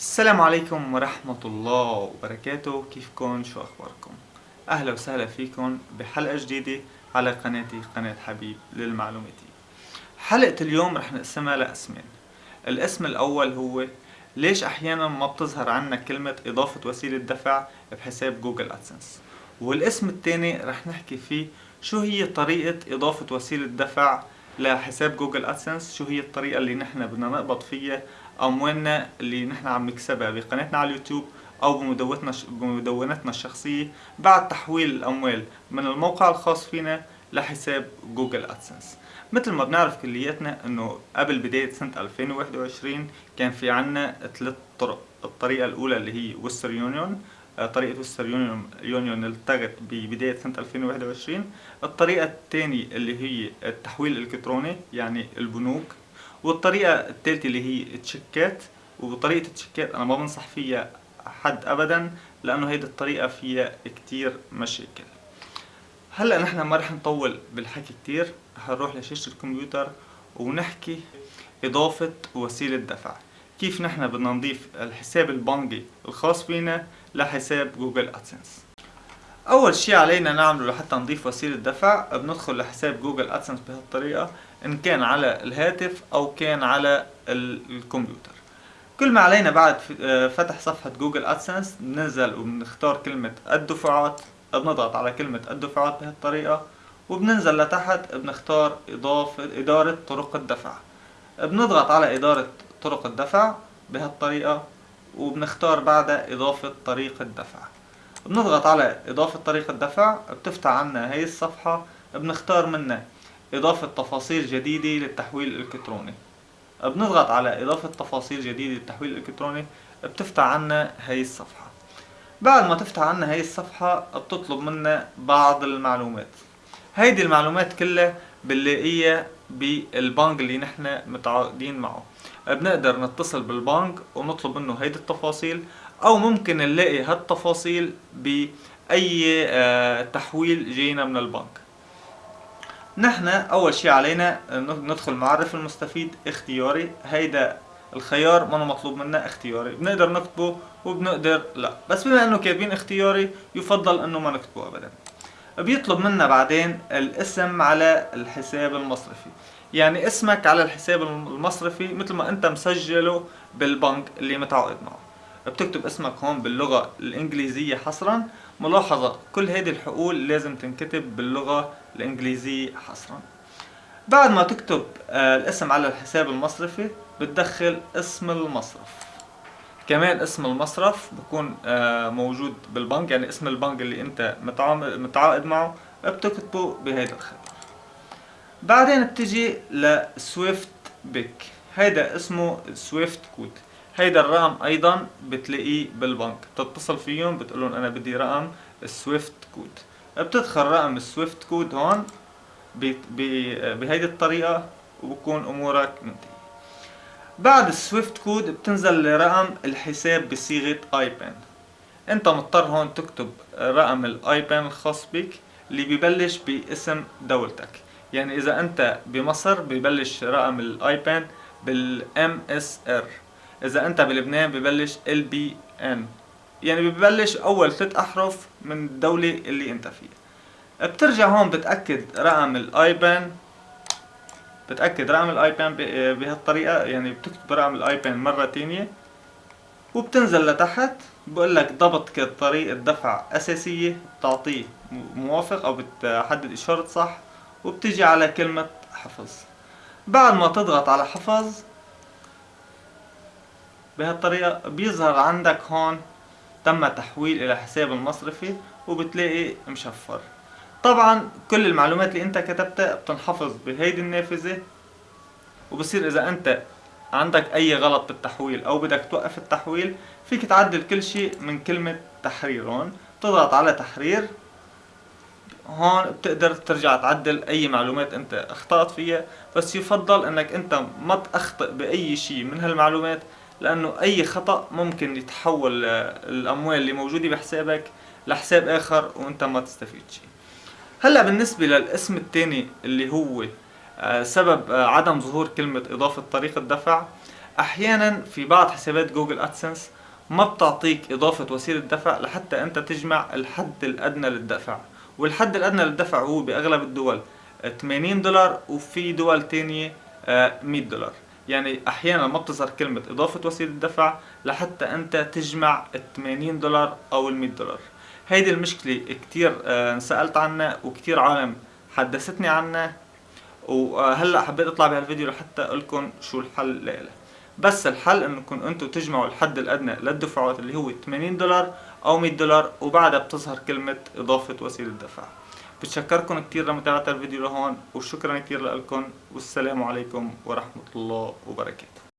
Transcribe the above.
السلام عليكم ورحمة الله وبركاته. كيفكن شو أخباركم؟ أهلا وسهلا فيكم بحلقة جديدة على قناتي قناة حبيب للمعلوماتية حلقة اليوم رح نقسمها لقسمين. القسم الأول هو ليش أحيانا ما بتظهر عنا كلمة إضافة وسيلة دفع بحساب جوجل أدسنس؟ والقسم الثاني رح نحكي فيه شو هي طريقة إضافة وسيلة دفع لحساب جوجل أدسنس؟ شو هي الطريقة اللي نحن بدنا نقبض فيها أموالنا اللي نحن عم نكسبها بقناتنا على اليوتيوب أو بمدونتنا بمدونتنا الشخصية بعد تحويل الأموال من الموقع الخاص فينا لحساب جوجل أدسنس. مثل ما بنعرف كلياتنا إنه قبل بداية سنة 2021 كان في عنا ثلاث طرق. الطريقة الأولى اللي هي وستر يونيون. طريقة وستر يونيون يونيون التغت ببداية سنة 2021 الطريقة الثانية اللي هي التحويل الإلكتروني يعني البنوك. والطريقة الثالثة اللي هي التشيكات. وطريقة التشيكات أنا ما بنصح فيها حد أبدا لأنه هيدي الطريقة فيها كتير مشاكل. هلأ نحن ما رح نطول بالحكي كتير رح نروح لشاشة الكمبيوتر ونحكي إضافة وسيلة دفع. كيف نحن بدنا نضيف الحساب البنكي الخاص فينا لحساب جوجل أدسنس؟ أول شي علينا نعمله لحتى نضيف وسيلة دفع بندخل لحساب جوجل أدسنس بهالطريقة. إن كان على الهاتف أو كان على الكمبيوتر. كل ما علينا بعد آه، فتح صفحة جوجل أدسنس بننزل وبنختار كلمة الدفعات بنضغط على كلمة الدفعات بهالطريقة وبننزل لتحت بنختار إضافة إدارة طرق الدفع. بنضغط على إدارة طرق الدفع بهالطريقة وبنختار بعدها إضافة طريقة دفع بنضغط على إضافة طريقة دفع بتفتح عنا هي الصفحة بنختار منها إضافة تفاصيل جديدة للتحويل الإلكتروني. بنضغط على إضافة تفاصيل جديدة للتحويل الإلكتروني بتفتح عنا هي الصفحة. بعد ما تفتح عنا هي الصفحة بتطلب منا بعض المعلومات. هيدي المعلومات كلها بنلاقيها بالبنك اللي نحن متعاقدين معه. بنقدر نتصل بالبنك ونطلب منه هيدي التفاصيل أو ممكن نلاقي هالتفاصيل بأي آه، تحويل جينا من البنك. نحن أول شيء علينا ندخل معرف المستفيد اختياري. هيدا الخيار ما مطلوب منا اختياري. بنقدر نكتبه وبنقدر لا. بس بما إنه كاتبين اختياري يفضل إنه ما نكتبه ابدا. بيطلب منا بعدين الاسم على الحساب المصرفي. يعني اسمك على الحساب المصرفي مثل ما أنت مسجله بالبنك اللي متعاقد معه. بتكتب اسمك هون باللغة الإنجليزية حصرا. ملاحظة كل هذه الحقول لازم تنكتب باللغة الإنجليزية حصرا. بعد ما تكتب آه، الاسم على الحساب المصرفي بتدخل اسم المصرف. كمان اسم المصرف بكون آه، موجود بالبنك يعني اسم البنك اللي انت متعاقد معه بتكتبه بهيدا الخيار. بعدين بتجي لسويفت BIC هيدا اسمه سويفت كود هيدا الرقم أيضا بتلاقيه بالبنك. بتتصل فيهم بتقول لهم أنا بدي رقم السويفت كود. بتدخل رقم السويفت كود هون بهيدي الطريقة وبكون أمورك منتهية. بعد السويفت كود بتنزل لرقم الحساب بصيغة IBAN. أنت مضطر هون تكتب رقم ال IBAN الخاص بك اللي ببلش باسم دولتك. يعني إذا أنت بمصر ببلش رقم ال IBAN بال MSR إذا أنت بلبنان ببلش LBN يعني ببلش أول ثلاث أحرف من الدولة اللي أنت فيها. بترجع هون بتأكد رقم ال IBAN بتأكد رقم ال IBAN بهالطريقة يعني بتكتب رقم ال IBAN مرة تانية. وبتنزل لتحت بقول لك ضبط طريقة دفع أساسية بتعطيه موافق أو بتحدد إشارة صح وبتجي على كلمة حفظ. بعد ما تضغط على حفظ بهالطريقة بيظهر عندك هون تم تحويل إلى حساب المصرفي وبتلاقي مشفر. طبعا كل المعلومات اللي أنت كتبتها بتنحفظ بهيدي النافذة وبصير إذا أنت عندك أي غلط بالتحويل أو بدك توقف التحويل فيك تعدل كل شيء من كلمة تحرير. هون تضغط على تحرير. هون بتقدر ترجع تعدل أي معلومات أنت اخطأت فيها بس يفضل إنك أنت ما تخطئ بأي شيء من هالمعلومات لأنه أي خطأ ممكن يتحول الأموال اللي موجودة بحسابك لحساب آخر وأنت ما تستفيد شيء هلأ بالنسبة للاسم الثاني اللي هو آه، سبب آه، عدم ظهور كلمة إضافة طريقة دفع أحيانا في بعض حسابات جوجل أدسنس ما بتعطيك إضافة وسيلة دفع لحتى أنت تجمع الحد الأدنى للدفع. والحد الأدنى للدفع هو بأغلب الدول 80 دولار وفي دول تانية 100 دولار. يعني أحيانا ما بتظهر كلمة إضافة وسيلة دفع لحتى أنت تجمع ال 80 دولار أو ال 100 دولار. هيدي المشكلة كتير انسألت عنها وكتير عالم حدثتني عنها وهلأ حبيت أطلع بهالفيديو لحتى أقول لكم شو الحل لها بس الحل انكم أنتم تجمعوا الحد الأدنى للدفعات اللي هو 80 دولار أو 100 دولار وبعدها بتظهر كلمة إضافة وسيلة دفع. بتشكركم كتير لمتابعة الفيديو لهون وشكرا كتير لكم والسلام عليكم ورحمة الله وبركاته.